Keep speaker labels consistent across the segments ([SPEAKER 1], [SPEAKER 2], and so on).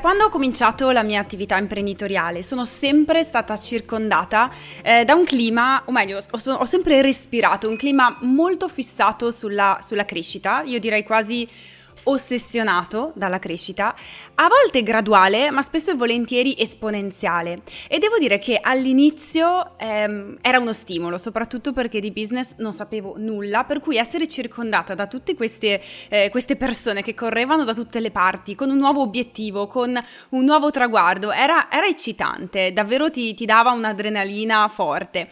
[SPEAKER 1] Quando ho cominciato la mia attività imprenditoriale sono sempre stata circondata eh, da un clima, o meglio, ho, ho, sempre respirato un clima molto fissato sulla, sulla crescita, io direi quasi ossessionato dalla crescita, a volte graduale, ma spesso e volentieri esponenziale. E devo dire che all'inizio ehm, era uno stimolo, soprattutto perché di business non sapevo nulla, per cui essere circondata da tutte queste, eh, queste persone che correvano da tutte le parti, con un nuovo obiettivo, con un nuovo traguardo, era, era eccitante, davvero ti, ti dava un'adrenalina forte.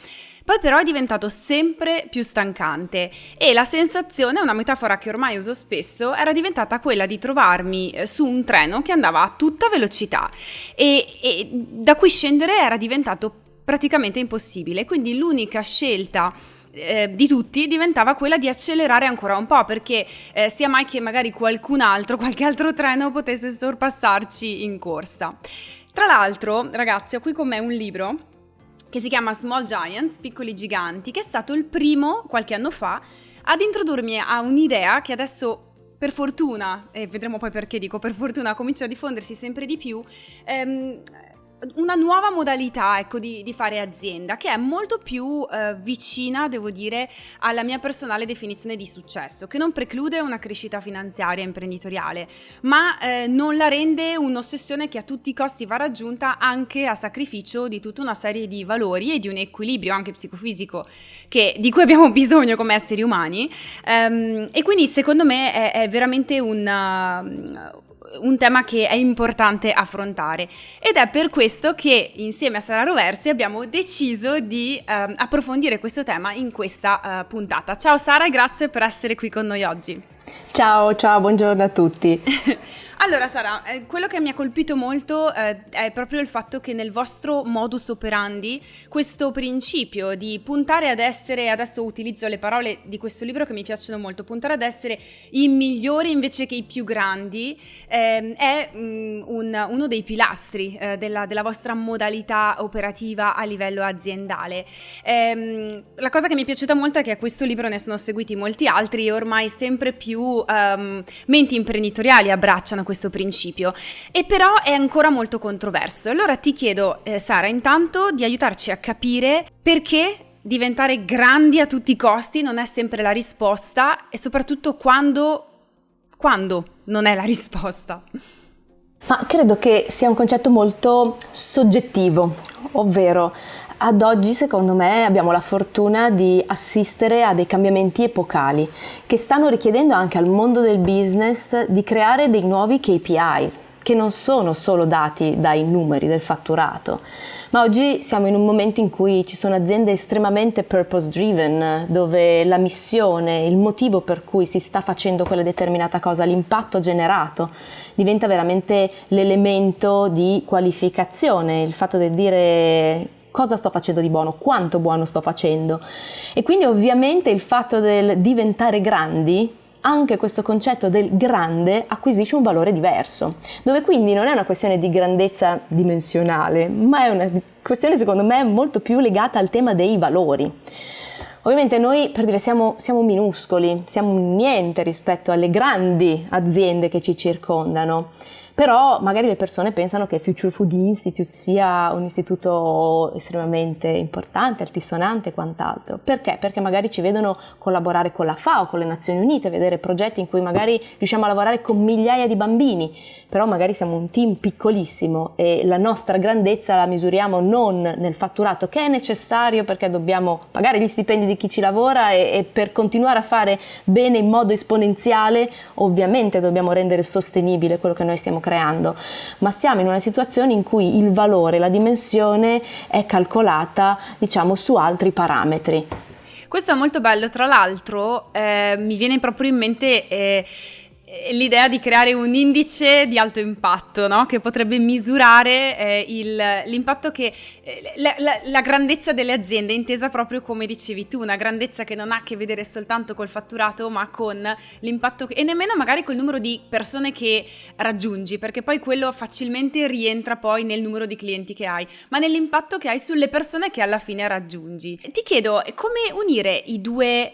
[SPEAKER 1] Poi però è diventato sempre più stancante e la sensazione, una metafora che ormai uso spesso, era diventata quella di trovarmi eh, su un treno che andava a tutta velocità e, e da cui scendere era diventato praticamente impossibile. Quindi l'unica scelta eh, di tutti diventava quella di accelerare ancora un po' perché eh, sia mai che magari qualcun altro, qualche altro treno potesse sorpassarci in corsa. Tra l'altro, ragazzi, ho qui con me un libro che si chiama Small Giants, Piccoli Giganti, che è stato il primo, qualche anno fa, ad introdurmi a un'idea che adesso per fortuna, e vedremo poi perché dico per fortuna, comincia a diffondersi sempre di più, ehm, una nuova modalità ecco, di, di, fare azienda che è molto più eh, vicina, devo dire, alla mia personale definizione di successo, che non preclude una crescita finanziaria imprenditoriale, ma eh, non la rende un'ossessione che a tutti i costi va raggiunta anche a sacrificio di tutta una serie di valori e di un equilibrio anche psicofisico che, di cui abbiamo bisogno come esseri umani. Um, e quindi secondo me è, è veramente un un tema che è importante affrontare ed è per questo che insieme a Sara Roversi abbiamo deciso di um, approfondire questo tema in questa uh, puntata. Ciao Sara grazie per essere qui con noi oggi.
[SPEAKER 2] Ciao, ciao, buongiorno a tutti.
[SPEAKER 1] allora Sara, eh, quello che mi ha colpito molto eh, è proprio il fatto che nel vostro modus operandi questo principio di puntare ad essere, adesso utilizzo le parole di questo libro che mi piacciono molto, puntare ad essere i migliori invece che i più grandi, eh, è mh, mm, un, uno dei pilastri eh, della, della, vostra modalità operativa a livello aziendale. Ehm, la cosa che mi è piaciuta molto è che a questo libro ne sono seguiti molti altri e ormai sempre più più um, menti imprenditoriali abbracciano questo principio e però è ancora molto controverso. Allora ti chiedo, eh, Sara, intanto di aiutarci a capire perché diventare grandi a tutti i costi non è sempre la risposta e soprattutto quando, quando non è la risposta.
[SPEAKER 2] Ma credo che sia un concetto molto soggettivo, ovvero ad oggi secondo me abbiamo la fortuna di assistere a dei cambiamenti epocali che stanno richiedendo anche al mondo del business di creare dei nuovi KPIs che non sono solo dati dai numeri del fatturato, ma oggi siamo in un momento in cui ci sono aziende estremamente purpose driven, dove la missione, il motivo per cui si sta facendo quella determinata cosa, l'impatto generato, diventa veramente l'elemento di qualificazione, il fatto di dire cosa sto facendo di buono, quanto buono sto facendo. E quindi ovviamente il fatto del diventare grandi anche questo concetto del grande acquisisce un valore diverso, dove quindi non è una questione di grandezza dimensionale, ma è una questione secondo me molto più legata al tema dei valori. Ovviamente noi per dire siamo, siamo minuscoli, siamo niente rispetto alle grandi aziende che ci circondano però magari le persone pensano che Future Food Institute sia un istituto estremamente importante, altisonante e quant'altro. Perché? Perché magari ci vedono collaborare con la FAO, con le Nazioni Unite, vedere progetti in cui magari riusciamo a lavorare con migliaia di bambini, però magari siamo un team piccolissimo e la nostra grandezza la misuriamo non nel fatturato che è necessario perché dobbiamo pagare gli stipendi di chi ci lavora e, e per continuare a fare bene in modo esponenziale ovviamente dobbiamo rendere sostenibile quello che noi stiamo creando, ma siamo in una situazione in cui il valore, la dimensione è calcolata diciamo su altri parametri.
[SPEAKER 1] Questo è molto bello, tra l'altro eh, mi viene proprio in mente... Eh, l'idea di creare un indice di alto impatto, no? che potrebbe misurare eh, il, l'impatto che eh, la, la, la, grandezza delle aziende, intesa proprio come dicevi tu, una grandezza che non ha a che vedere soltanto col fatturato, ma con l'impatto e nemmeno magari col numero di persone che raggiungi, perché poi quello facilmente rientra poi nel numero di clienti che hai, ma nell'impatto che hai sulle persone che alla fine raggiungi. Ti chiedo come unire i due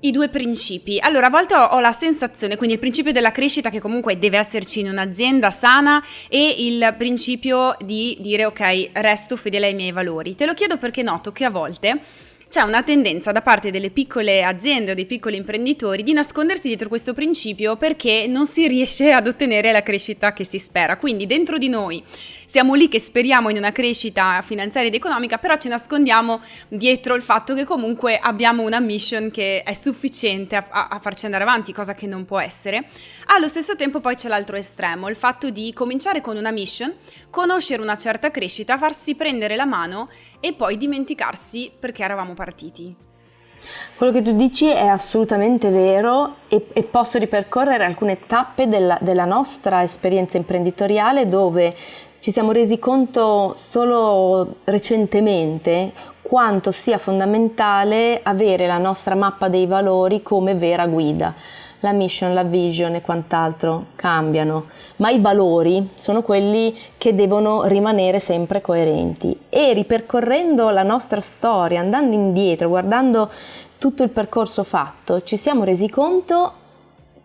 [SPEAKER 1] I due principi. Allora, a volte ho, la sensazione, quindi il principio della crescita che comunque deve esserci in un'azienda sana e il principio di dire ok, resto fedele ai miei valori. Te lo chiedo perché noto che a volte c'è una tendenza da parte delle piccole aziende o dei piccoli imprenditori di nascondersi dietro questo principio perché non si riesce ad ottenere la crescita che si spera. Quindi dentro di noi siamo lì che speriamo in una crescita finanziaria ed economica, però ci nascondiamo dietro il fatto che comunque abbiamo una mission che è sufficiente a, a, a farci andare avanti, cosa che non può essere. Allo stesso tempo poi c'è l'altro estremo, il fatto di cominciare con una mission, conoscere una certa crescita, farsi prendere la mano e poi dimenticarsi perché eravamo partiti.
[SPEAKER 2] Quello che tu dici è assolutamente vero e, e posso ripercorrere alcune tappe della, della nostra esperienza imprenditoriale dove ci siamo resi conto solo recentemente quanto sia fondamentale avere la nostra mappa dei valori come vera guida. La mission, la vision e quant'altro cambiano, ma i valori sono quelli che devono rimanere sempre coerenti. E ripercorrendo la nostra storia, andando indietro, guardando tutto il percorso fatto, ci siamo resi conto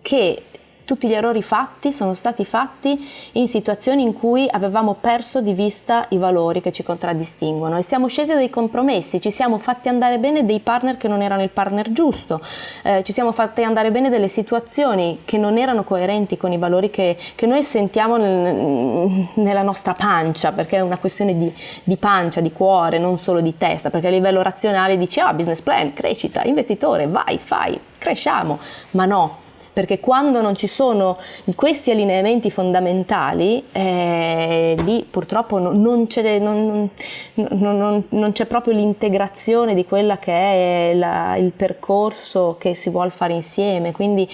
[SPEAKER 2] che tutti gli errori fatti sono stati fatti in situazioni in cui avevamo perso di vista i valori che ci contraddistinguono e siamo scesi dai compromessi, ci siamo fatti andare bene dei partner che non erano il partner giusto, eh, ci siamo fatti andare bene delle situazioni che non erano coerenti con i valori che, che noi sentiamo nel, nella nostra pancia, perché è una questione di, di, pancia, di cuore, non solo di testa, perché a livello razionale dici ah business plan, crescita, investitore, vai, fai, cresciamo, ma no, perché quando non ci sono questi allineamenti fondamentali, eh, lì purtroppo non, non, c'è, non, non, c'è, proprio l'integrazione di quella che è la, il percorso che si vuole fare insieme. Quindi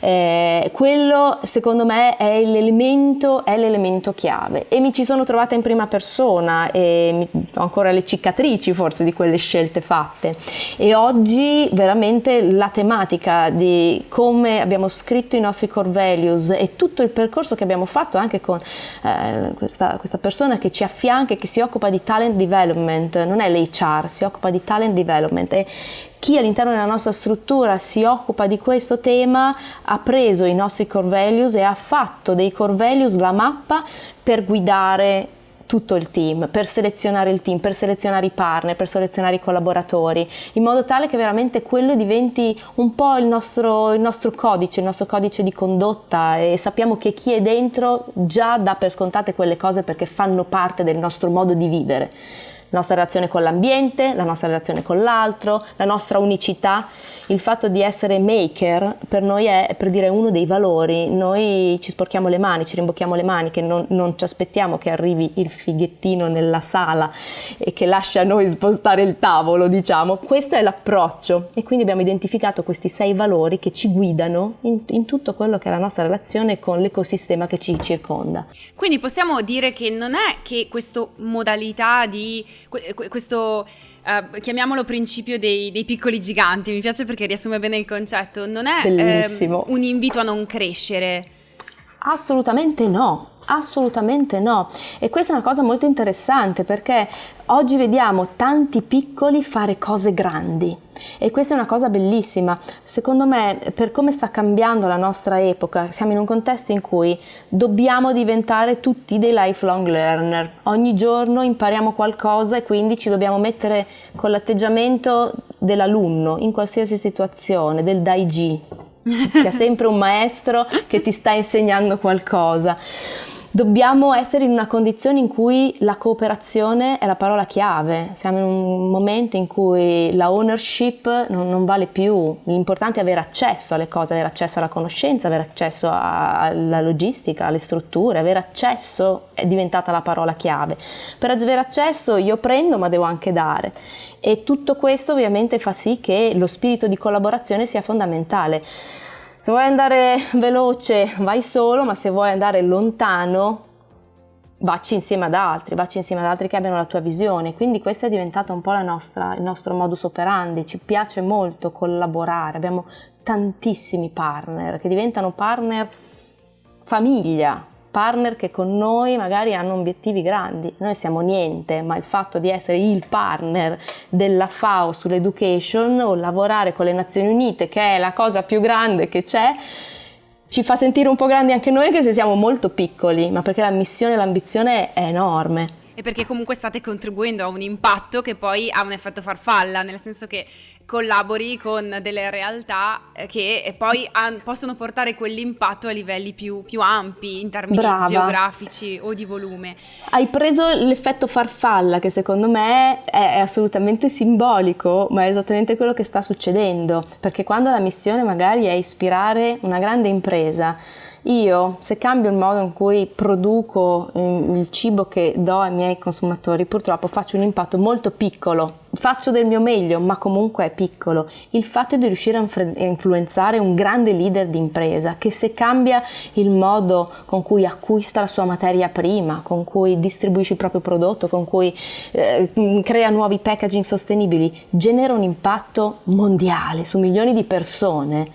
[SPEAKER 2] eh, quello secondo me è l'elemento, è l'elemento chiave e mi ci sono trovata in prima persona e ho ancora le cicatrici forse di quelle scelte fatte e oggi veramente la tematica di come abbiamo scritto i nostri core values e tutto il percorso che abbiamo fatto anche con eh, questa, questa, persona che ci affianca e che si occupa di talent development, non è l'HR, si occupa di talent development. E chi all'interno della nostra struttura si occupa di questo tema ha preso i nostri core values e ha fatto dei core values la mappa per guidare tutto il team, per selezionare il team, per selezionare i partner, per selezionare i collaboratori, in modo tale che veramente quello diventi un po' il nostro, il nostro codice, il nostro codice di condotta e sappiamo che chi è dentro già dà per scontate quelle cose perché fanno parte del nostro modo di vivere la nostra relazione con l'ambiente, la nostra relazione con l'altro, la nostra unicità. Il fatto di essere maker per noi è per dire uno dei valori. Noi ci sporchiamo le mani, ci rimbocchiamo le mani, che non, non ci aspettiamo che arrivi il fighettino nella sala e che lascia a noi spostare il tavolo, diciamo. Questo è l'approccio e quindi abbiamo identificato questi sei valori che ci guidano in, in tutto quello che è la nostra relazione con l'ecosistema che ci circonda.
[SPEAKER 1] Quindi possiamo dire che non è che questa modalità di questo uh, chiamiamolo principio dei, dei, piccoli giganti, mi piace perché riassume bene il concetto, non è ehm, un invito a non crescere.
[SPEAKER 2] Assolutamente no, Assolutamente no. E questa è una cosa molto interessante perché oggi vediamo tanti piccoli fare cose grandi e questa è una cosa bellissima. Secondo me, per come sta cambiando la nostra epoca, siamo in un contesto in cui dobbiamo diventare tutti dei lifelong learner. Ogni giorno impariamo qualcosa e quindi ci dobbiamo mettere con l'atteggiamento dell'alunno in qualsiasi situazione, del daiji. C'è sempre un maestro che ti sta insegnando qualcosa dobbiamo essere in una condizione in cui la cooperazione è la parola chiave. Siamo in un momento in cui la ownership non, non vale più. L'importante è avere accesso alle cose, avere accesso alla conoscenza, avere accesso alla logistica, alle strutture, avere accesso è diventata la parola chiave. Per avere accesso io prendo ma devo anche dare e tutto questo ovviamente fa sì che lo spirito di collaborazione sia fondamentale. Se vuoi andare veloce vai solo, ma se vuoi andare lontano vacci insieme ad altri, vacci insieme ad altri che abbiano la tua visione. Quindi questo è diventato un po' nostra, il nostro modus operandi, ci piace molto collaborare, abbiamo tantissimi partner che diventano partner famiglia, partner che con noi magari hanno obiettivi grandi. Noi siamo niente, ma il fatto di essere il partner della FAO sull'education o lavorare con le Nazioni Unite, che è la cosa più grande che c'è, ci fa sentire un po' grandi anche noi anche se siamo molto piccoli, ma perché la missione e l'ambizione è enorme
[SPEAKER 1] e perché comunque state contribuendo a un impatto che poi ha un effetto farfalla, nel senso che collabori con delle realtà eh, che poi han, possono portare quell'impatto a livelli più, più ampi in termini Brava. geografici o di volume.
[SPEAKER 2] Hai preso l'effetto farfalla che secondo me è, è assolutamente simbolico, ma è esattamente quello che sta succedendo, perché quando la missione magari è ispirare una grande impresa, io, se cambio il modo in cui produco mm, il cibo che do ai miei consumatori, purtroppo faccio un impatto molto piccolo. Faccio del mio meglio, ma comunque è piccolo. Il fatto di riuscire a influenzare un grande leader di impresa, che se cambia il modo con cui acquista la sua materia prima, con cui distribuisce il proprio prodotto, con cui eh, mm, crea nuovi packaging sostenibili, genera un impatto mondiale su milioni di persone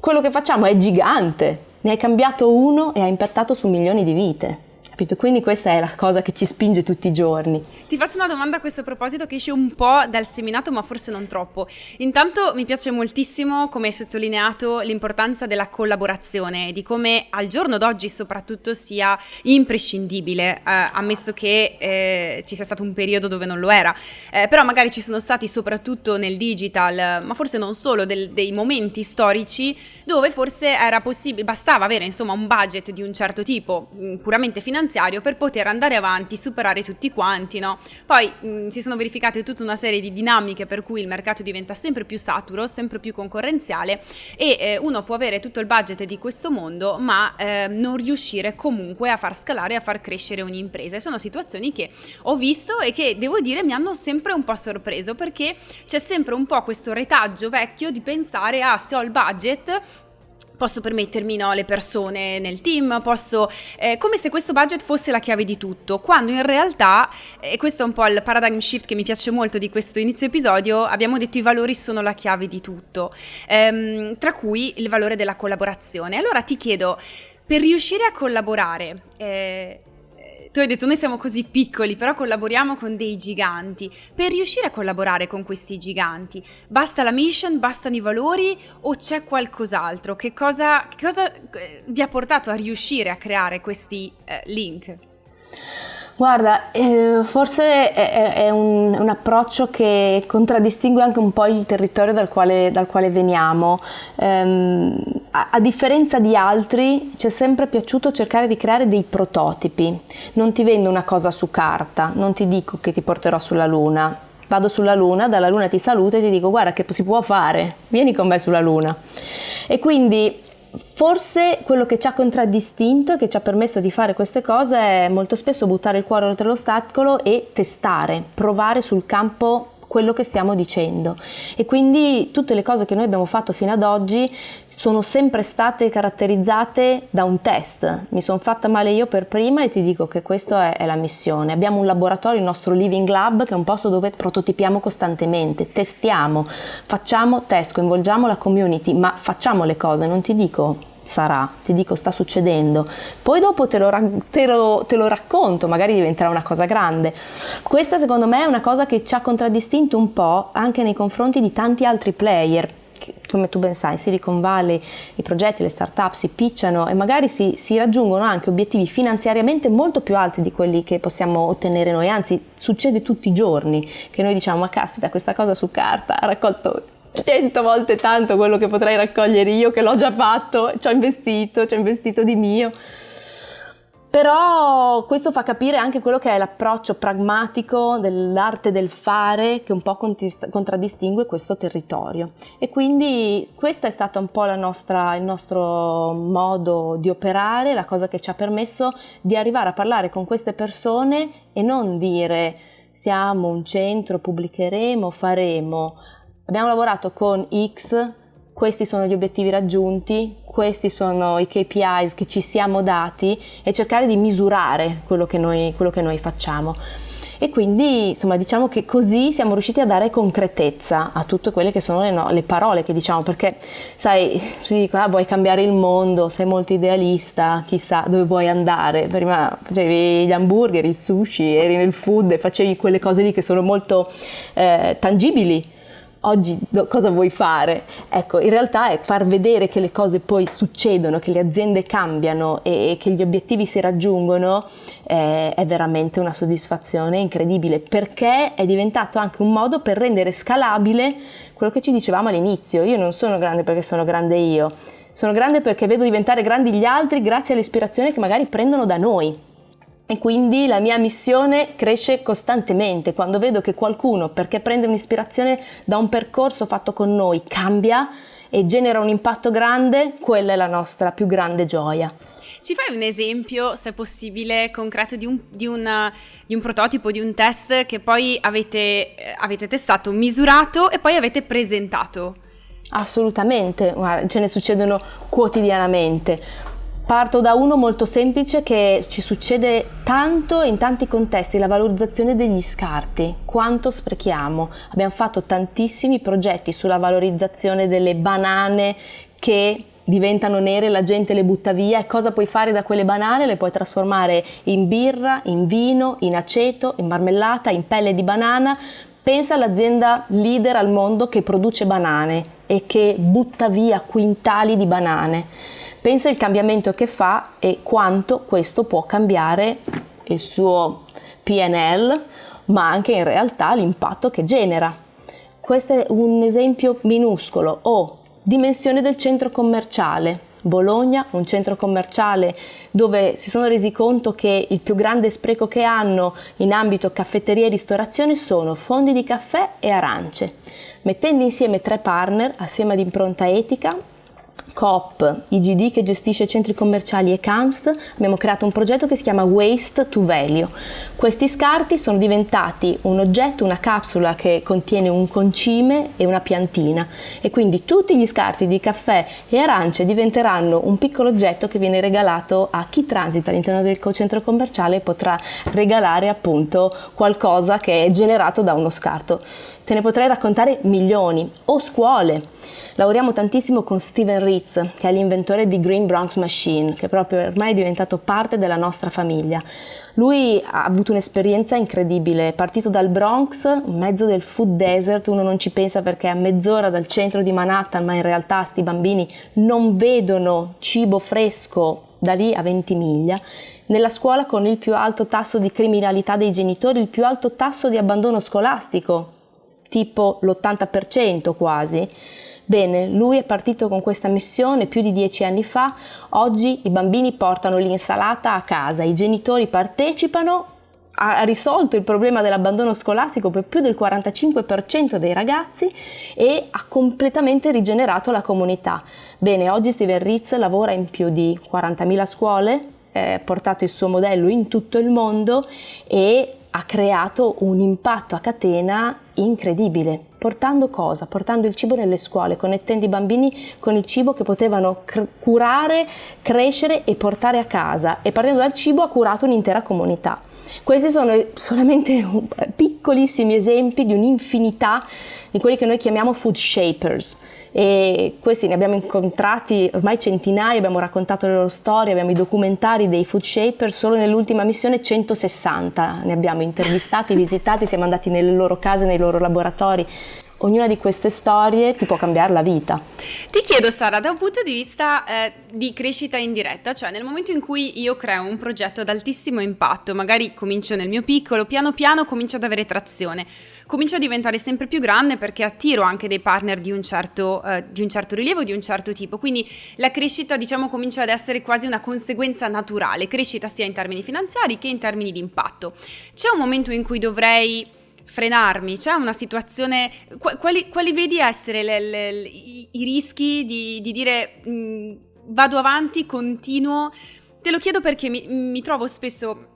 [SPEAKER 2] quello che facciamo è gigante, ne hai cambiato uno e ha impattato su milioni di vite. Capito? Quindi questa è la cosa che ci spinge tutti i giorni.
[SPEAKER 1] Ti faccio una domanda a questo proposito che esce un po' dal seminato, ma forse non troppo. Intanto mi piace moltissimo, come hai sottolineato, l'importanza della collaborazione e di come al giorno d'oggi soprattutto sia imprescindibile, eh, ammesso che eh, ci sia stato un periodo dove non lo era. Eh, però magari ci sono stati soprattutto nel digital, ma forse non solo, del, dei momenti storici dove forse era possibile, bastava avere insomma un budget di un certo tipo, mm, puramente finanziario, finanziario per poter andare avanti, superare tutti quanti, no? Poi mh, si sono verificate tutta una serie di dinamiche per cui il mercato diventa sempre più saturo, sempre più concorrenziale e eh, uno può avere tutto il budget di questo mondo ma eh, non riuscire comunque a far scalare e a far crescere un'impresa. E sono situazioni che ho visto e che devo dire mi hanno sempre un po' sorpreso perché c'è sempre un po' questo retaggio vecchio di pensare a ah, se ho il budget posso permettermi no, le persone nel team, posso, eh, come se questo budget fosse la chiave di tutto, quando in realtà, e questo è un po' il paradigm shift che mi piace molto di questo inizio episodio, abbiamo detto i valori sono la chiave di tutto, ehm, tra cui il valore della collaborazione. Allora ti chiedo, per riuscire a collaborare, eh, tu hai detto noi siamo così piccoli, però collaboriamo con dei giganti. Per riuscire a collaborare con questi giganti, basta la mission, bastano i valori o c'è qualcos'altro? Che cosa, che cosa eh, vi ha portato a riuscire a creare questi eh, link?
[SPEAKER 2] Guarda, eh, forse è, è un, un, approccio che contraddistingue anche un po' il territorio dal quale, dal quale veniamo. Um, a, a, differenza di altri, ci è sempre piaciuto cercare di creare dei prototipi. Non ti vendo una cosa su carta, non ti dico che ti porterò sulla Luna. Vado sulla Luna, dalla Luna ti saluto e ti dico guarda che si può fare, vieni con me sulla Luna. E quindi Forse quello che ci ha contraddistinto e che ci ha permesso di fare queste cose è molto spesso buttare il cuore oltre l'ostacolo e testare, provare sul campo quello che stiamo dicendo e quindi tutte le cose che noi abbiamo fatto fino ad oggi sono sempre state caratterizzate da un test. Mi sono fatta male io per prima e ti dico che questa è, è, la missione. Abbiamo un laboratorio, il nostro Living Lab, che è un posto dove prototipiamo costantemente, testiamo, facciamo test, coinvolgiamo la community, ma facciamo le cose, non ti dico sarà, ti dico sta succedendo, poi dopo te lo, te, lo, te lo, racconto, magari diventerà una cosa grande. Questa secondo me è una cosa che ci ha contraddistinto un po' anche nei confronti di tanti altri player. Come tu ben sai, Silicon Valley, i progetti, le start-up si picciano e magari si, si, raggiungono anche obiettivi finanziariamente molto più alti di quelli che possiamo ottenere noi, anzi succede tutti i giorni che noi diciamo ma caspita questa cosa su carta ha raccolto cento volte tanto quello che potrei raccogliere io che l'ho già fatto, ci ho investito, ci ho investito di mio. Però questo fa capire anche quello che è l'approccio pragmatico dell'arte del fare che un po' contraddistingue questo territorio. E quindi questo è stato un po' nostra, il nostro modo di operare, la cosa che ci ha permesso di arrivare a parlare con queste persone e non dire siamo un centro, pubblicheremo, faremo. Abbiamo lavorato con X, questi sono gli obiettivi raggiunti, questi sono i KPIs che ci siamo dati e cercare di misurare quello che noi, quello che noi facciamo. e quindi insomma diciamo che così siamo riusciti a dare concretezza a tutte quelle che sono le, no, le parole che diciamo perché sai si dice ah, vuoi cambiare il mondo? Sei molto idealista chissà dove vuoi andare. Prima facevi gli hamburger il sushi eri nel food e facevi quelle cose lì che sono molto eh, tangibili oggi cosa vuoi fare? Ecco, in realtà è far vedere che le cose poi succedono, che le aziende cambiano e, e che gli obiettivi si raggiungono eh, è veramente una soddisfazione incredibile perché è diventato anche un modo per rendere scalabile quello che ci dicevamo all'inizio. Io non sono grande perché sono grande io, sono grande perché vedo diventare grandi gli altri grazie all'ispirazione che magari prendono da noi. E quindi la mia missione cresce costantemente. Quando vedo che qualcuno, perché prende un'ispirazione da un percorso fatto con noi, cambia e genera un impatto grande, quella è la nostra più grande gioia.
[SPEAKER 1] Ci fai un esempio, se possibile, concreto di un, di una, di un prototipo, di un test che poi avete, avete testato, misurato e poi avete presentato?
[SPEAKER 2] Assolutamente, Guarda, ce ne succedono quotidianamente. Parto da uno molto semplice che ci succede tanto in tanti contesti, la valorizzazione degli scarti, quanto sprechiamo. Abbiamo fatto tantissimi progetti sulla valorizzazione delle banane che diventano nere, la gente le butta via e cosa puoi fare da quelle banane? Le puoi trasformare in birra, in vino, in aceto, in marmellata, in pelle di banana. Pensa all'azienda leader al mondo che produce banane e che butta via quintali di banane pensa il cambiamento che fa e quanto questo può cambiare il suo PNL, ma anche in realtà l'impatto che genera. Questo è un esempio minuscolo o dimensione del centro commerciale. Bologna, un centro commerciale dove si sono resi conto che il più grande spreco che hanno in ambito caffetteria e ristorazione sono fondi di caffè e arance. Mettendo insieme tre partner assieme ad impronta etica Coop, IGD che gestisce centri commerciali e CAMST, abbiamo creato un progetto che si chiama Waste to Value. Questi scarti sono diventati un oggetto, una capsula che contiene un concime e una piantina e quindi tutti gli scarti di caffè e arance diventeranno un piccolo oggetto che viene regalato a chi transita all'interno del centro commerciale e potrà regalare appunto qualcosa che è generato da uno scarto. Te ne potrei raccontare milioni. O scuole. Lavoriamo tantissimo con Steven Ritz, che è l'inventore di Green Bronx Machine, che proprio ormai è diventato parte della nostra famiglia. Lui ha avuto un'esperienza incredibile, è partito dal Bronx, in mezzo del food desert, uno non ci pensa perché è a mezz'ora dal centro di Manhattan, ma in realtà sti bambini non vedono cibo fresco da lì a 20 miglia. Nella scuola con il più alto tasso di criminalità dei genitori, il più alto tasso di abbandono scolastico, tipo l'80% quasi. Bene, lui è partito con questa missione più di dieci anni fa, oggi i bambini portano l'insalata a casa, i genitori partecipano, ha risolto il problema dell'abbandono scolastico per più del 45% dei ragazzi e ha completamente rigenerato la comunità. Bene, oggi Steven Ritz lavora in più di 40.000 scuole, ha portato il suo modello in tutto il mondo e ha creato un impatto a catena incredibile. Portando cosa? Portando il cibo nelle scuole, connettendo i bambini con il cibo che potevano cr- curare, crescere e portare a casa. E partendo dal cibo ha curato un'intera comunità. Questi sono solamente piccolissimi esempi di un'infinità di quelli che noi chiamiamo food shapers e questi ne abbiamo incontrati ormai centinaia, abbiamo raccontato le loro storie, abbiamo i documentari dei food shapers, solo nell'ultima missione 160 ne abbiamo intervistati, visitati, siamo andati nelle loro case, nei loro laboratori ognuna di queste storie ti può cambiare la vita.
[SPEAKER 1] Ti chiedo Sara, da un punto di vista eh, di crescita indiretta, cioè nel momento in cui io creo un progetto ad altissimo impatto, magari comincio nel mio piccolo, piano piano comincio ad avere trazione, comincio a diventare sempre più grande perché attiro anche dei partner di un certo, eh, di un certo rilievo, di un certo tipo, quindi la crescita diciamo comincia ad essere quasi una conseguenza naturale, crescita sia in termini finanziari che in termini di impatto. C'è un momento in cui dovrei frenarmi? C'è una situazione, quali, quali vedi essere le, le, i, i, rischi di, di dire mh, mm, vado avanti, continuo? Te lo chiedo perché mi, mi trovo spesso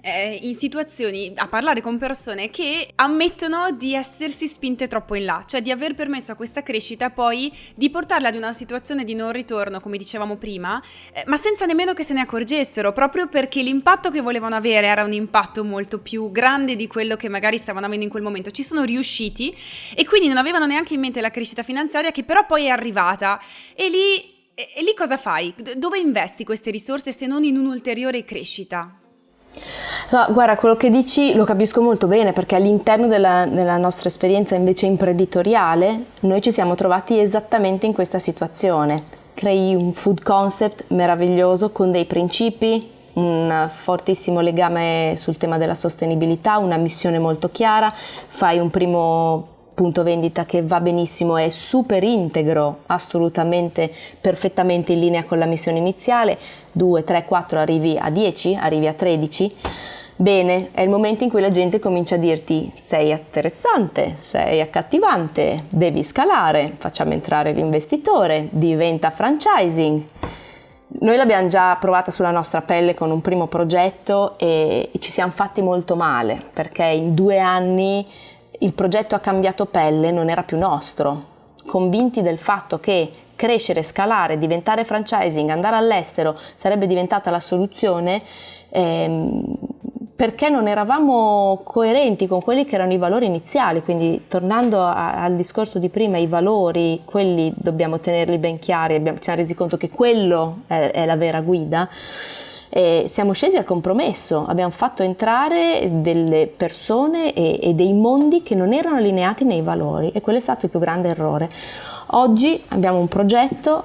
[SPEAKER 1] eh, in situazioni a parlare con persone che ammettono di essersi spinte troppo in là, cioè di aver permesso a questa crescita poi di portarla ad una situazione di non ritorno, come dicevamo prima, eh, ma senza nemmeno che se ne accorgessero, proprio perché l'impatto che volevano avere era un impatto molto più grande di quello che magari stavano avendo in quel momento. Ci sono riusciti e quindi non avevano neanche in mente la crescita finanziaria che però poi è arrivata e lì e, lì cosa fai? Dove investi queste risorse se non in un'ulteriore crescita?
[SPEAKER 2] No, guarda, quello che dici lo capisco molto bene perché all'interno della, della, nostra esperienza invece imprenditoriale noi ci siamo trovati esattamente in questa situazione. Crei un food concept meraviglioso con dei principi, un fortissimo legame sul tema della sostenibilità, una missione molto chiara, fai un primo punto vendita che va benissimo, è super integro, assolutamente perfettamente in linea con la missione iniziale, 2, 3, 4 arrivi a 10, arrivi a 13. Bene, è il momento in cui la gente comincia a dirti sei interessante, sei accattivante, devi scalare, facciamo entrare l'investitore, diventa franchising. Noi l'abbiamo già provata sulla nostra pelle con un primo progetto e ci siamo fatti molto male perché in due anni il progetto ha cambiato pelle, non era più nostro. Convinti del fatto che crescere, scalare, diventare franchising, andare all'estero sarebbe diventata la soluzione, ehm, perché non eravamo coerenti con quelli che erano i valori iniziali, quindi tornando a, al discorso di prima, i valori, quelli dobbiamo tenerli ben chiari, abbiamo, ci siamo resi conto che quello è, è la vera guida eh, siamo scesi al compromesso, abbiamo fatto entrare delle persone e, e dei mondi che non erano allineati nei valori e quello è stato il più grande errore. Oggi abbiamo un progetto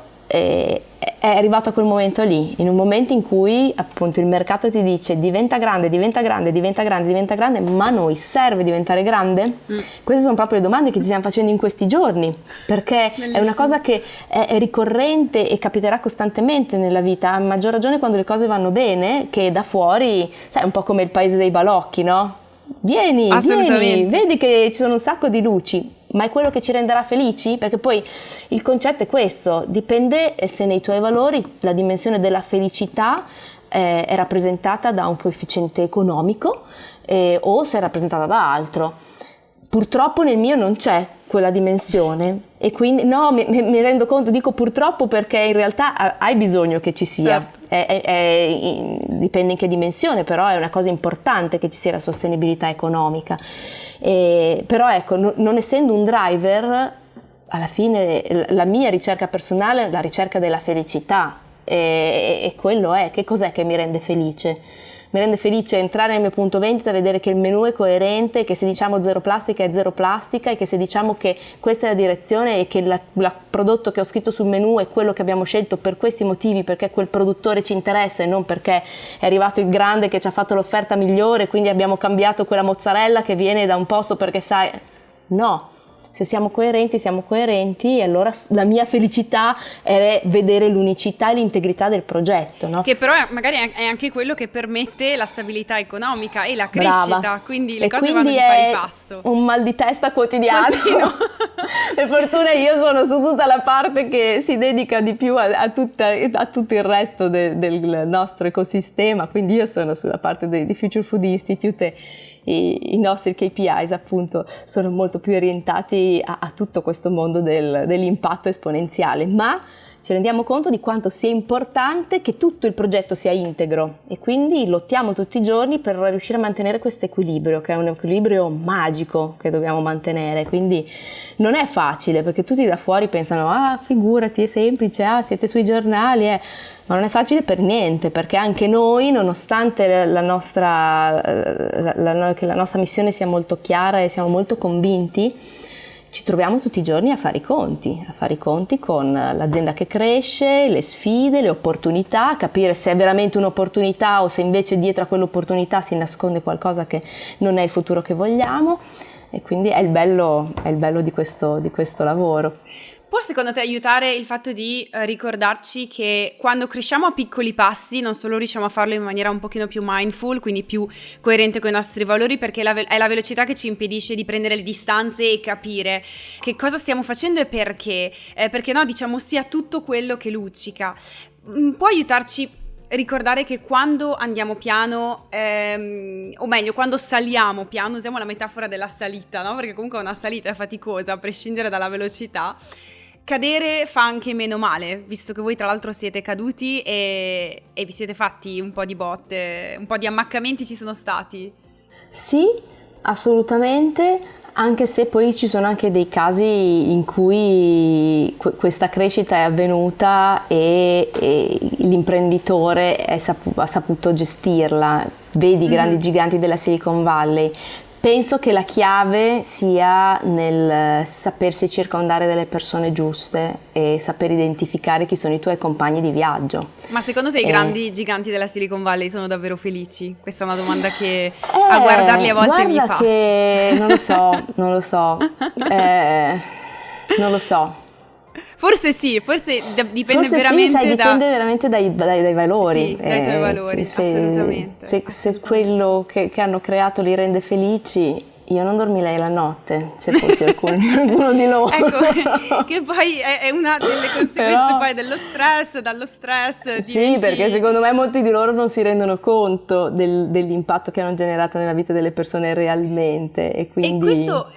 [SPEAKER 2] è arrivato a quel momento lì, in un momento in cui appunto il mercato ti dice diventa grande, diventa grande, diventa grande, diventa grande, ma a noi serve diventare grande? Mm. Queste sono proprio le domande che ci stiamo facendo in questi giorni, perché Bellissimo. è una cosa che è, è, ricorrente e capiterà costantemente nella vita, a maggior ragione quando le cose vanno bene, che da fuori, sai, un po' come il paese dei balocchi, no? Vieni, vieni, vedi che ci sono un sacco di luci, ma è quello che ci renderà felici? Perché poi il concetto è questo, dipende se nei tuoi valori la dimensione della felicità eh, è rappresentata da un coefficiente economico eh, o se è rappresentata da altro. Purtroppo nel mio non c'è quella dimensione e quindi no, mi, mi, rendo conto, dico purtroppo perché in realtà hai bisogno che ci sia, certo. È, è, è, dipende in che dimensione, però è una cosa importante che ci sia la sostenibilità economica. E, però ecco, no, non essendo un driver, alla fine la mia ricerca personale è la ricerca della felicità e, e quello è, che cos'è che mi rende felice? Mi rende felice entrare nel mio punto vendita, vedere che il menu è coerente, che se diciamo zero plastica è zero plastica e che se diciamo che questa è la direzione e che il prodotto che ho scritto sul menu è quello che abbiamo scelto per questi motivi, perché quel produttore ci interessa e non perché è arrivato il grande che ci ha fatto l'offerta migliore, quindi abbiamo cambiato quella mozzarella che viene da un posto perché sai... No, se siamo coerenti, siamo coerenti e allora la mia felicità è vedere l'unicità e l'integrità del progetto. No?
[SPEAKER 1] Che però magari è anche quello che permette la stabilità economica e la crescita, Brava. quindi le e cose vanno di pari passo.
[SPEAKER 2] un mal di testa quotidiano. per fortuna io sono su tutta la parte che si dedica di più a, a, tutta, a tutto il resto de, del nostro ecosistema, quindi io sono sulla parte di Future Food Institute i, i nostri KPIs appunto sono molto più orientati a, a tutto questo mondo del, dell'impatto esponenziale, ma ci rendiamo conto di quanto sia importante che tutto il progetto sia integro e quindi lottiamo tutti i giorni per riuscire a mantenere questo equilibrio, che è un equilibrio magico che dobbiamo mantenere. Quindi non è facile perché tutti da fuori pensano, ah figurati, è semplice, ah siete sui giornali, eh ma non è facile per niente perché anche noi, nonostante la nostra, la, la, la nostra missione sia molto chiara e siamo molto convinti, ci troviamo tutti i giorni a fare i conti, a fare i conti con l'azienda che cresce, le sfide, le opportunità, capire se è veramente un'opportunità o se invece dietro a quell'opportunità si nasconde qualcosa che non è il futuro che vogliamo e quindi è il bello, è il bello di, questo, di questo lavoro.
[SPEAKER 1] Può secondo te aiutare il fatto di eh, ricordarci che quando cresciamo a piccoli passi non solo riusciamo a farlo in maniera un pochino più mindful, quindi più coerente con i nostri valori, perché è la velocità che ci impedisce di prendere le distanze e capire che cosa stiamo facendo e perché, eh, perché no, diciamo sia tutto quello che luccica. Mm, può aiutarci ricordare che quando andiamo piano, ehm, o meglio, quando saliamo piano, usiamo la metafora della salita, no? Perché comunque una salita è faticosa, a prescindere dalla velocità. Cadere fa anche meno male, visto che voi tra l'altro siete caduti e, e vi siete fatti un po' di botte, un po' di ammaccamenti ci sono stati.
[SPEAKER 2] Sì, assolutamente, anche se poi ci sono anche dei casi in cui questa crescita è avvenuta e, e l'imprenditore sapu- ha saputo gestirla. Vedi i grandi mm. giganti della Silicon Valley, Penso che la chiave sia nel sapersi circondare delle persone giuste e saper identificare chi sono i tuoi compagni di viaggio.
[SPEAKER 1] Ma secondo te i grandi giganti della Silicon Valley sono davvero felici? Questa è una domanda che eh, a guardarli a volte mi faccio.
[SPEAKER 2] Che non lo so, non lo so. Eh, non lo so.
[SPEAKER 1] Forse sì, forse dipende
[SPEAKER 2] forse
[SPEAKER 1] veramente
[SPEAKER 2] sì, sai, dipende veramente dai, dai, dai valori.
[SPEAKER 1] Sì, dai tuoi eh, valori, se, assolutamente.
[SPEAKER 2] Se,
[SPEAKER 1] assolutamente.
[SPEAKER 2] se quello che, che, hanno creato li rende felici, io non dormirei la notte, se fossi qualcuno di loro.
[SPEAKER 1] ecco, che poi è, una delle conseguenze Però, poi dello stress, dallo stress.
[SPEAKER 2] Sì, diventi... perché secondo me molti di loro non si rendono conto del, dell'impatto che hanno generato nella vita delle persone realmente. E, quindi...
[SPEAKER 1] e questo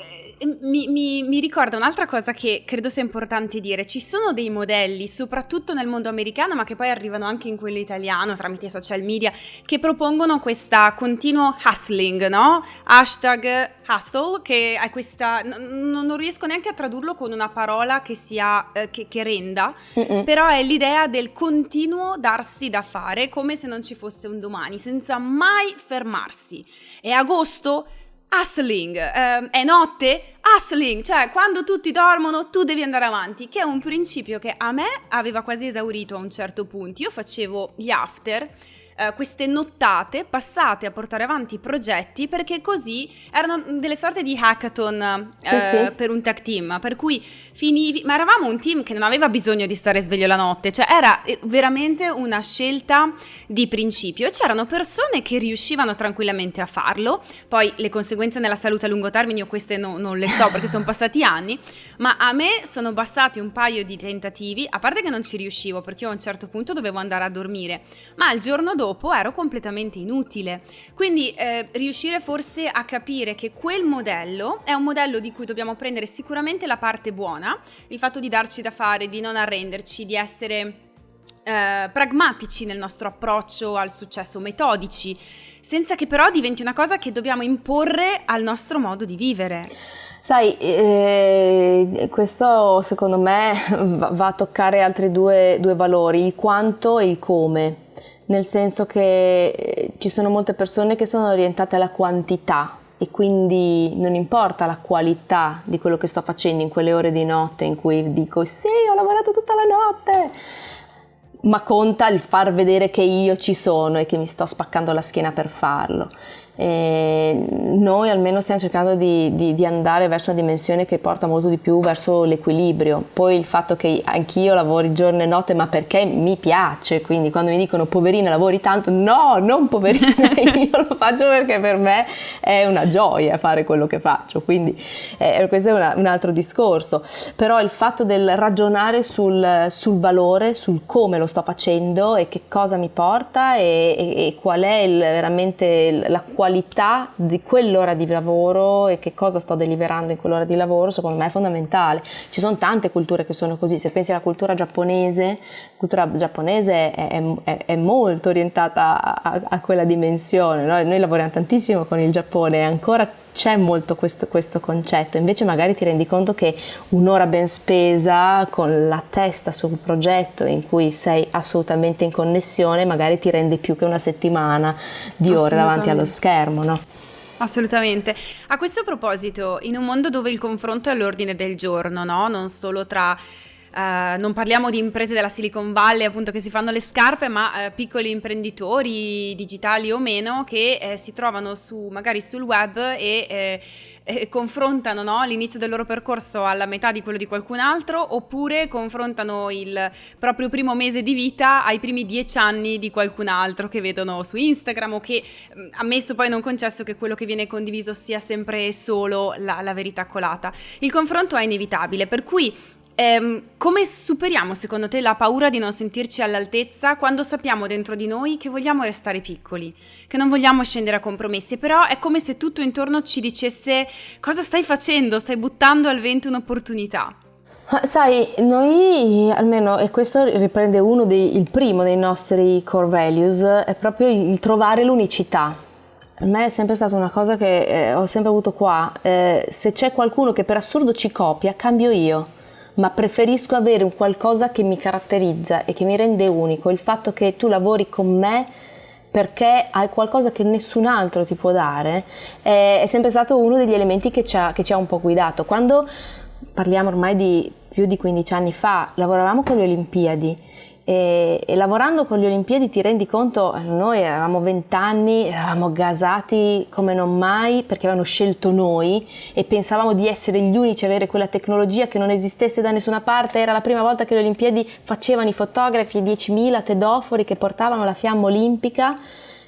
[SPEAKER 1] mi, mi, mi, ricorda un'altra cosa che credo sia importante dire. Ci sono dei modelli, soprattutto nel mondo americano, ma che poi arrivano anche in quello italiano tramite i social media, che propongono questo continuo hustling, no? Hashtag hustle, che è questa... N- non riesco neanche a tradurlo con una parola che sia... Eh, che, che, renda, Mm-mm. però è l'idea del continuo darsi da fare, come se non ci fosse un domani, senza mai fermarsi. È agosto? Hustling, eh, è notte, hustling, cioè quando tutti dormono tu devi andare avanti, che è un principio che a me aveva quasi esaurito a un certo punto. Io facevo gli after eh, queste nottate passate a portare avanti i progetti perché così erano delle sorte di hackathon sì, eh, sì. per un tech team, per cui finivi, ma eravamo un team che non aveva bisogno di stare sveglio la notte, cioè era eh, veramente una scelta di principio e c'erano persone che riuscivano tranquillamente a farlo, poi le conseguenze nella salute a lungo termine io queste no, non le so perché sono passati anni, ma a me sono bastati un paio di tentativi, a parte che non ci riuscivo perché io a un certo punto dovevo andare a dormire, ma il giorno dopo dopo ero completamente inutile. Quindi eh, riuscire forse a capire che quel modello è un modello di cui dobbiamo prendere sicuramente la parte buona, il fatto di darci da fare, di non arrenderci, di essere eh, pragmatici nel nostro approccio al successo, metodici, senza che però diventi una cosa che dobbiamo imporre al nostro modo di vivere.
[SPEAKER 2] Sai, eh, questo secondo me va a toccare altri due, due valori, il quanto e il come nel senso che eh, ci sono molte persone che sono orientate alla quantità e quindi non importa la qualità di quello che sto facendo in quelle ore di notte in cui dico sì, ho lavorato tutta la notte, ma conta il far vedere che io ci sono e che mi sto spaccando la schiena per farlo. E noi almeno stiamo cercando di, di, di, andare verso una dimensione che porta molto di più verso l'equilibrio. Poi il fatto che anch'io lavori giorno e notte, ma perché mi piace, quindi quando mi dicono poverina lavori tanto, no, non poverina, io lo faccio perché per me è una gioia fare quello che faccio, quindi eh, questo è una, un altro discorso. Però il fatto del ragionare sul, sul, valore, sul come lo sto facendo e che cosa mi porta e, e, e qual è il, veramente la qualità di quell'ora di lavoro e che cosa sto deliberando in quell'ora di lavoro, secondo me è fondamentale. Ci sono tante culture che sono così, se pensi alla cultura giapponese, la cultura giapponese è, è, è molto orientata a, a quella dimensione, no? noi lavoriamo tantissimo con il Giappone e ancora c'è molto questo, questo, concetto, invece magari ti rendi conto che un'ora ben spesa con la testa sul progetto in cui sei assolutamente in connessione magari ti rende più che una settimana di ore davanti allo schermo, no?
[SPEAKER 1] Assolutamente. A questo proposito, in un mondo dove il confronto è all'ordine del giorno, no? Non solo tra Uh, non parliamo di imprese della Silicon Valley appunto che si fanno le scarpe, ma uh, piccoli imprenditori digitali o meno che eh, si trovano su, magari sul web e eh, eh, confrontano no, l'inizio del loro percorso alla metà di quello di qualcun altro oppure confrontano il proprio primo mese di vita ai primi dieci anni di qualcun altro che vedono su Instagram o che mm, ammesso poi non concesso che quello che viene condiviso sia sempre solo la, la verità colata. Il confronto è inevitabile, per cui ehm, come superiamo secondo te la paura di non sentirci all'altezza quando sappiamo dentro di noi che vogliamo restare piccoli, che non vogliamo scendere a compromessi, però è come se tutto intorno ci dicesse cosa stai facendo, stai buttando al vento un'opportunità.
[SPEAKER 2] Sai, noi almeno, e questo riprende uno dei, primo dei nostri core values, è proprio il trovare l'unicità. A me è sempre stata una cosa che eh, ho sempre avuto qua. Eh, se c'è qualcuno che per assurdo ci copia, cambio io, ma preferisco avere un qualcosa che mi caratterizza e che mi rende unico. Il fatto che tu lavori con me perché hai qualcosa che nessun altro ti può dare è, sempre stato uno degli elementi che ci, ha, che ci ha un po' guidato. Quando parliamo ormai di più di 15 anni fa, lavoravamo con le Olimpiadi e, e, lavorando con le Olimpiadi ti rendi conto, noi avevamo 20 anni, eravamo gasati come non mai perché avevano scelto noi e pensavamo di essere gli unici a avere quella tecnologia che non esistesse da nessuna parte, era la prima volta che le Olimpiadi facevano i fotografi, 10.000 tedofori che portavano la fiamma olimpica,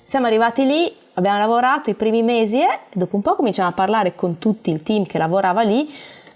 [SPEAKER 2] siamo arrivati lì, abbiamo lavorato i primi mesi e dopo un po' cominciamo a parlare con tutto il team che lavorava lì,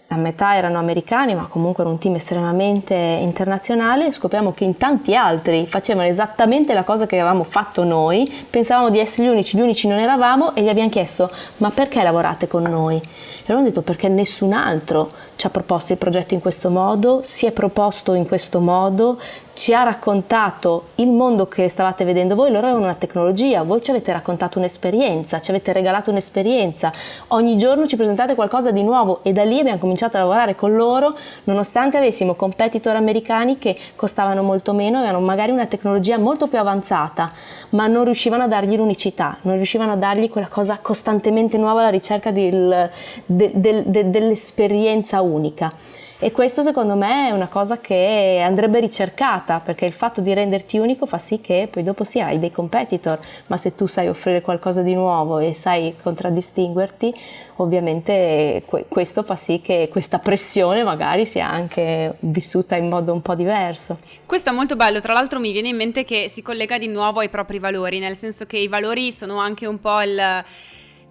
[SPEAKER 2] a metà erano americani, ma comunque era un team estremamente internazionale, scopriamo che in tanti altri facevano esattamente la cosa che avevamo fatto noi, pensavamo di essere gli unici, gli unici non eravamo e gli abbiamo chiesto ma perché lavorate con noi? E loro hanno detto perché nessun altro ci ha proposto il progetto in questo modo, si è proposto in questo modo, ci ha raccontato il mondo che stavate vedendo voi, loro avevano una tecnologia, voi ci avete raccontato un'esperienza, ci avete regalato un'esperienza, ogni giorno ci presentate qualcosa di nuovo e da lì abbiamo cominciato a lavorare con loro nonostante avessimo competitor americani che costavano molto meno, avevano magari una tecnologia molto più avanzata, ma non riuscivano a dargli l'unicità, non riuscivano a dargli quella cosa costantemente nuova alla ricerca del, de, de, de, dell'esperienza unica. E questo secondo me è una cosa che andrebbe ricercata perché il fatto di renderti unico fa sì che poi dopo sì hai dei competitor, ma se tu sai offrire qualcosa di nuovo e sai contraddistinguerti, ovviamente questo fa sì che questa pressione magari sia anche vissuta in modo un po' diverso.
[SPEAKER 1] Questo è molto bello, tra l'altro mi viene in mente che si collega di nuovo ai propri valori, nel senso che i valori sono anche un po' il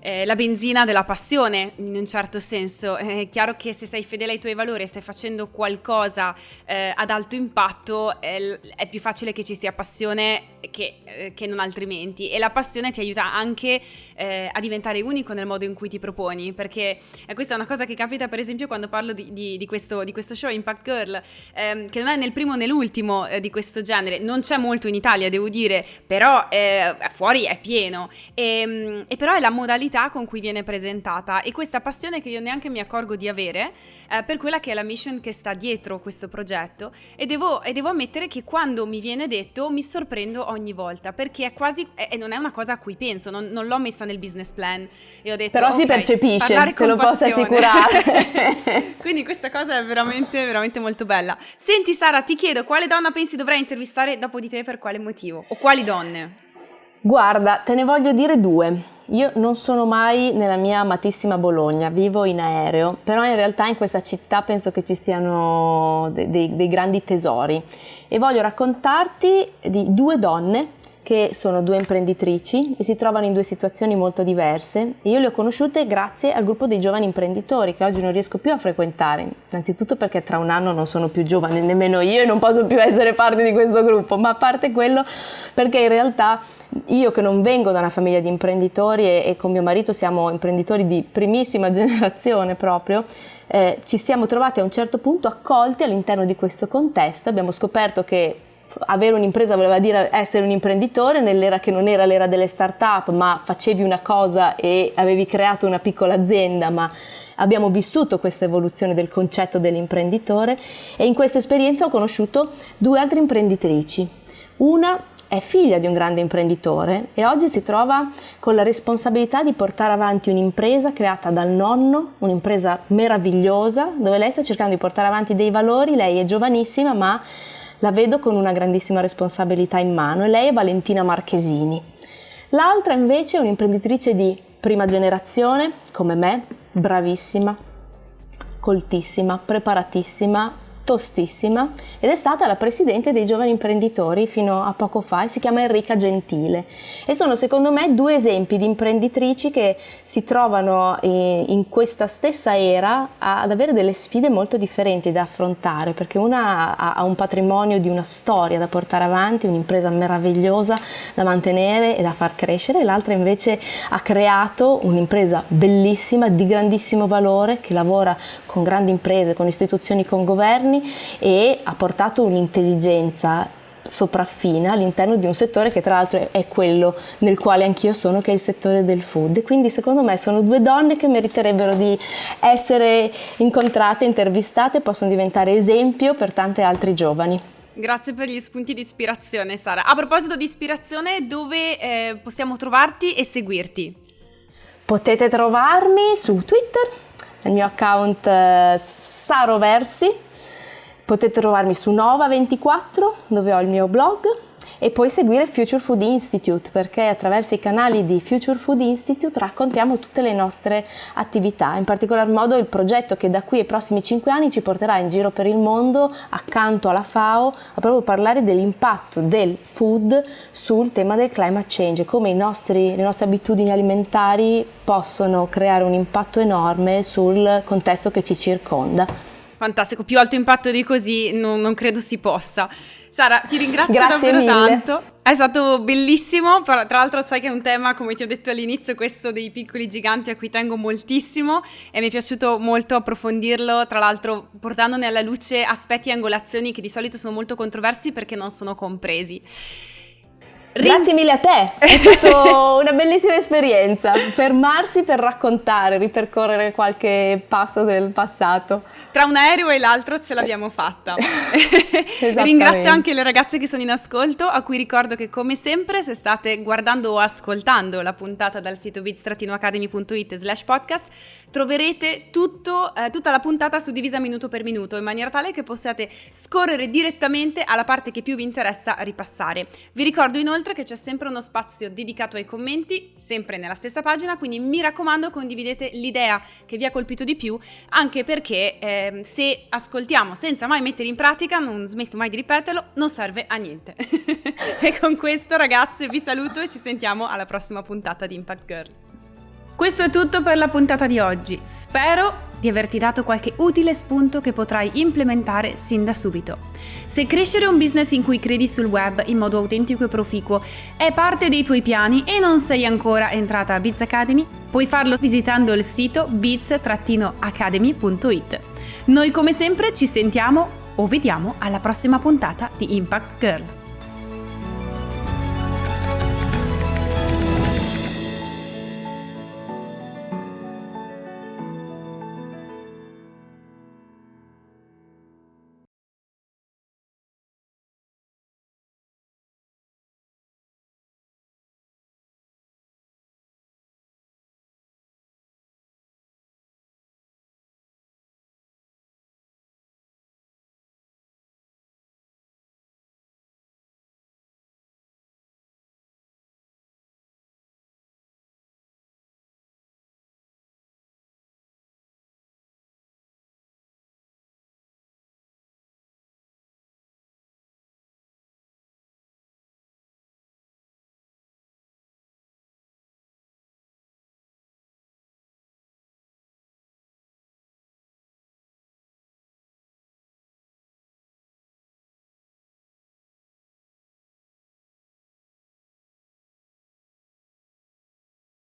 [SPEAKER 1] eh, la benzina della passione in un certo senso. È chiaro che se sei fedele ai tuoi valori e stai facendo qualcosa eh, ad alto impatto è, è, più facile che ci sia passione che, eh, che, non altrimenti. E la passione ti aiuta anche eh, a diventare unico nel modo in cui ti proponi perché questa è una cosa che capita per esempio quando parlo di, di, di, questo, di questo, show Impact Girl ehm, che non è nel primo né l'ultimo eh, di questo genere, non c'è molto in Italia devo dire, però eh, fuori è pieno. E, ehm, e però è la modalità modalità con cui viene presentata e questa passione che io neanche mi accorgo di avere eh, per quella che è la mission che sta dietro questo progetto e devo, e devo, ammettere che quando mi viene detto mi sorprendo ogni volta perché è quasi, e non è una cosa a cui penso, non, non, l'ho messa nel business plan e ho detto
[SPEAKER 2] però
[SPEAKER 1] okay,
[SPEAKER 2] si percepisce, te lo posso assicurare.
[SPEAKER 1] Quindi questa cosa è veramente, veramente molto bella. Senti Sara, ti chiedo quale donna pensi dovrei intervistare dopo di te per quale motivo o quali donne?
[SPEAKER 2] Guarda, te ne voglio dire due. Io non sono mai nella mia amatissima Bologna, vivo in aereo, però in realtà in questa città penso che ci siano dei, dei, grandi tesori. E voglio raccontarti di due donne che sono due imprenditrici e si trovano in due situazioni molto diverse. Io le ho conosciute grazie al gruppo dei giovani imprenditori che oggi non riesco più a frequentare, innanzitutto perché tra un anno non sono più giovane nemmeno io e non posso più essere parte di questo gruppo, ma a parte quello perché in realtà io che non vengo da una famiglia di imprenditori e, e con mio marito siamo imprenditori di primissima generazione proprio, eh, ci siamo trovati a un certo punto accolti all'interno di questo contesto, abbiamo scoperto che avere un'impresa voleva dire essere un imprenditore nell'era che non era l'era delle start-up, ma facevi una cosa e avevi creato una piccola azienda, ma abbiamo vissuto questa evoluzione del concetto dell'imprenditore e in questa esperienza ho conosciuto due altre imprenditrici. Una è figlia di un grande imprenditore e oggi si trova con la responsabilità di portare avanti un'impresa creata dal nonno, un'impresa meravigliosa dove lei sta cercando di portare avanti dei valori, lei è giovanissima ma la vedo con una grandissima responsabilità in mano e lei è Valentina Marchesini. L'altra invece è un'imprenditrice di prima generazione come me, bravissima, coltissima, preparatissima, tostissima ed è stata la presidente dei giovani imprenditori fino a poco fa e si chiama Enrica Gentile. E sono secondo me due esempi di imprenditrici che si trovano in questa stessa era ad avere delle sfide molto differenti da affrontare perché una ha un patrimonio di una storia da portare avanti, un'impresa meravigliosa da mantenere e da far crescere, l'altra invece ha creato un'impresa bellissima di grandissimo valore che lavora con grandi imprese, con istituzioni, con governi anni e ha portato un'intelligenza sopraffina all'interno di un settore che tra l'altro è quello nel quale anch'io sono, che è il settore del food. Quindi secondo me sono due donne che meriterebbero di essere incontrate, intervistate, possono diventare esempio per tante altre giovani.
[SPEAKER 1] Grazie per gli spunti di ispirazione Sara. A proposito di ispirazione, dove eh, possiamo trovarti e seguirti?
[SPEAKER 2] Potete trovarmi su Twitter, nel mio account eh, Saroversi, Potete trovarmi su Nova24 dove ho il mio blog e poi seguire Future Food Institute perché attraverso i canali di Future Food Institute raccontiamo tutte le nostre attività, in particolar modo il progetto che da qui ai prossimi 5 anni ci porterà in giro per il mondo accanto alla FAO a proprio parlare dell'impatto del food sul tema del climate change, come nostri, le nostre abitudini alimentari possono creare un impatto enorme sul contesto che ci circonda.
[SPEAKER 1] Fantastico, più alto impatto di così non, non credo si possa. Sara, ti ringrazio
[SPEAKER 2] Grazie
[SPEAKER 1] davvero
[SPEAKER 2] mille.
[SPEAKER 1] tanto. È stato bellissimo, tra l'altro sai che è un tema, come ti ho detto all'inizio, questo dei piccoli giganti a cui tengo moltissimo e mi è piaciuto molto approfondirlo, tra l'altro portandone alla luce aspetti e angolazioni che di solito sono molto controversi perché non sono compresi.
[SPEAKER 2] Grazie mille a te, è stata una bellissima esperienza, fermarsi per raccontare, ripercorrere qualche passo del passato
[SPEAKER 1] tra un aereo e l'altro ce l'abbiamo fatta. Ringrazio anche le ragazze che sono in ascolto, a cui ricordo che come sempre se state guardando o ascoltando la puntata dal sito bit-academy.it slash podcast troverete tutto, eh, tutta la puntata suddivisa minuto per minuto in maniera tale che possiate scorrere direttamente alla parte che più vi interessa ripassare. Vi ricordo inoltre che c'è sempre uno spazio dedicato ai commenti, sempre nella stessa pagina, quindi mi raccomando condividete l'idea che vi ha colpito di più, anche perché eh, Ehm, se ascoltiamo senza mai mettere in pratica, non smetto mai di ripeterlo, non serve a niente. e con questo ragazze vi saluto e ci sentiamo alla prossima puntata di Impact Girl. Questo è tutto per la puntata di oggi. Spero di averti dato qualche utile spunto che potrai implementare sin da subito. Se crescere un business in cui credi sul web in modo autentico e proficuo è parte dei tuoi piani e non sei ancora entrata a Biz Academy, puoi farlo visitando il sito biz-academy.it. Noi come sempre ci sentiamo o vediamo alla prossima puntata di Impact Girl.